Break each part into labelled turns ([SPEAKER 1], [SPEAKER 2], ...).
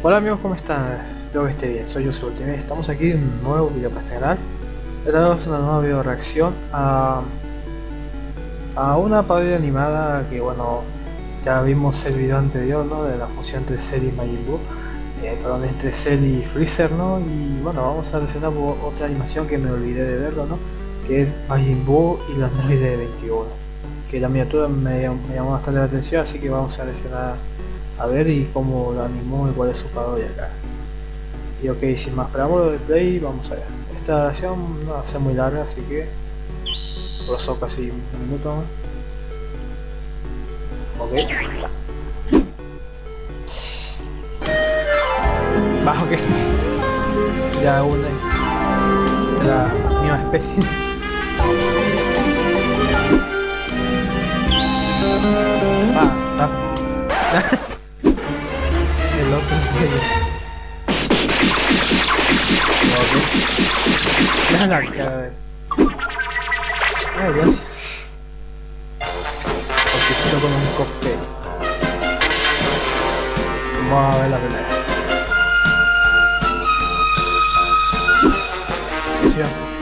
[SPEAKER 1] Hola amigos, ¿cómo están? Espero que esté bien, soy yo Ultimate, estamos aquí en un nuevo video para este canal es una nueva video reacción a, a una parodia animada que bueno, ya vimos el video anterior, ¿no? De la fusión entre Cell y Majin eh, perdón, entre Cell y Freezer, ¿no? Y bueno, vamos a reaccionar otra animación que me olvidé de verlo, ¿no? Que es Majin Buu y los de 21 Que la miniatura me, me llamó bastante la atención, así que vamos a reaccionar a ver y cómo lo animó y cuál es su parodia acá. Y ok, sin más preámbulo de play, vamos a ver. Esta grabación no va a ser muy larga, así que pasó casi un minuto más. Ok. Bajo que ya una de la misma especie. Ah, está. el otro la cara. Ay, gracias. Porque quiero con un cóctel. Vamos a ver la pelea.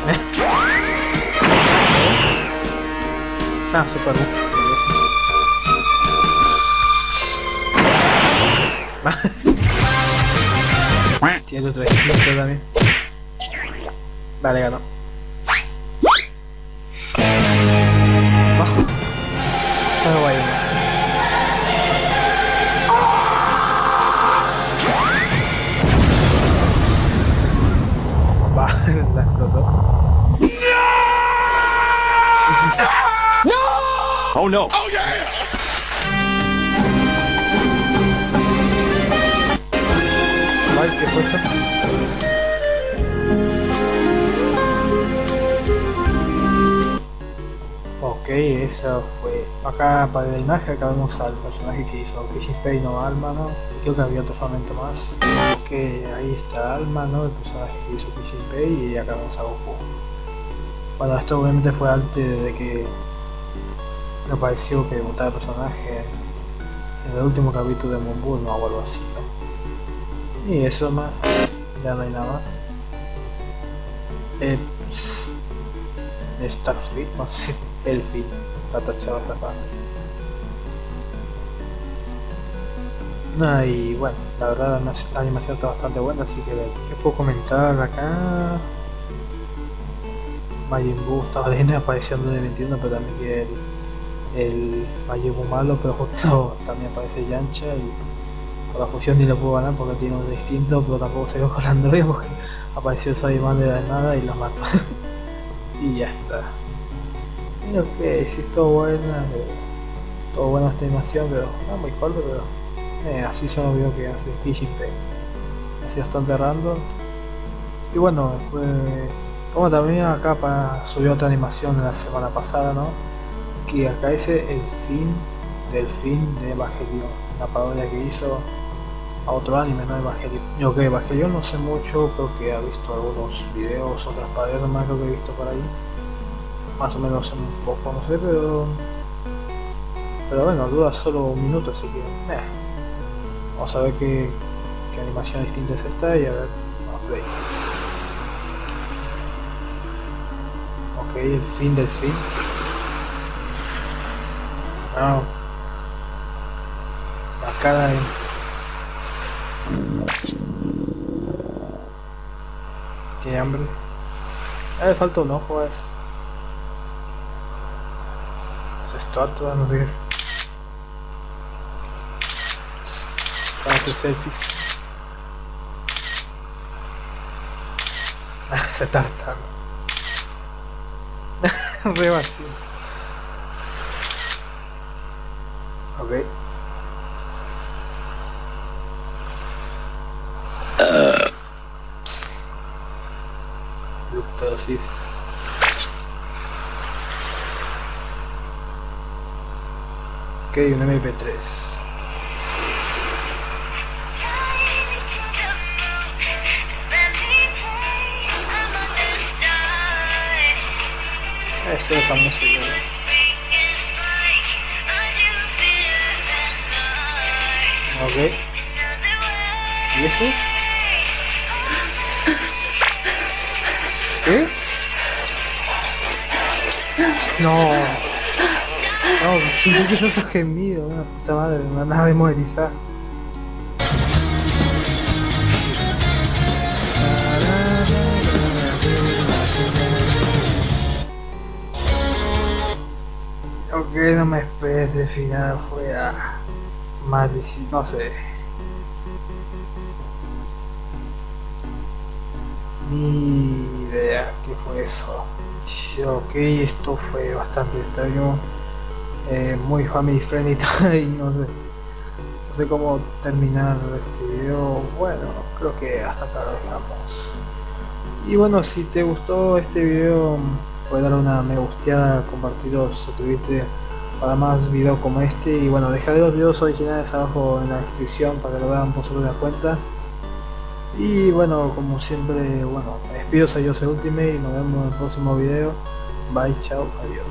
[SPEAKER 1] Ah, super bien. Tiene otro instinto también. Vale, ganó. A ir Va, la explotó.
[SPEAKER 2] No! Oh no! Yeah!
[SPEAKER 1] ¿qué fue eso? Ok, eso fue. Acá para la imagen acá al personaje que hizo Casey Pay, no Alma, ¿no? Creo que había otro fragmento más. Ok, ahí está Alma, ¿no? El personaje que hizo Casey Pay y acá vemos a Goku. Bueno, esto obviamente fue antes de que me pareció que debutara el personaje en el último capítulo de Moon no o algo así. Y eso más, ya no hay nada más. Eh, Starfleet, no sé, el fin, está tachado esta. No, y bueno, la verdad la animación está bastante buena, así que ¿qué puedo comentar acá? Majin Buu estaba bien apareciendo en el 21, pero también que el, el malo, pero justo también aparece Yancha y la fusión ni lo puedo ganar porque tiene un distinto, pero tampoco se ve con Android porque apareció esa de la nada y lo mató. y ya está. Y ok, si es todo buena, eh, todo buena esta animación, pero no muy corto, pero eh, así son los videos que hace Pay. Así bastante random. Y bueno, después, como también acá para, subió otra animación la semana pasada, ¿no? Que acá dice el fin del fin de Evangelion, la parodia que hizo a otro anime, ¿no? Evangelion. Yo que Evangelion no sé mucho, creo que he visto algunos videos, otras paredes más creo que he visto por ahí. Más o menos un poco, no sé, pero... Pero bueno, dura solo un minuto, así que... Eh. Vamos a ver qué, qué animación distinta es esta y a ver... Vamos a. Ok, el fin del fin. Wow. La cara de Qué hambre. Eh, falta un ojo es. Es estatua, no sé. Para hacer selfies. Se hartando. Re vacío. Ok. Luctosis. Ok, un MP3. Eso es. Ok. ¿Y eso? ¿Qué? No. No, siento que eso es gemido, una puta madre, me van a demonetizar. Ok, no me esperes el final fuera más difícil, no sé. Ni idea qué fue eso. Ok, esto fue bastante extraño, eh, muy family friendly y no sé, no sé cómo terminar este video. Bueno, creo que hasta acá lo dejamos. Y bueno, si te gustó este video, puedes dar una me gusteada, compartirlo, suscribirte para más videos como este. Y bueno, dejaré los videos originales abajo en la descripción para que lo vean por su la cuenta. Y bueno, como siempre, bueno, me despido, soy soy Ultimate y nos vemos en el próximo video. Bye, chao, adiós.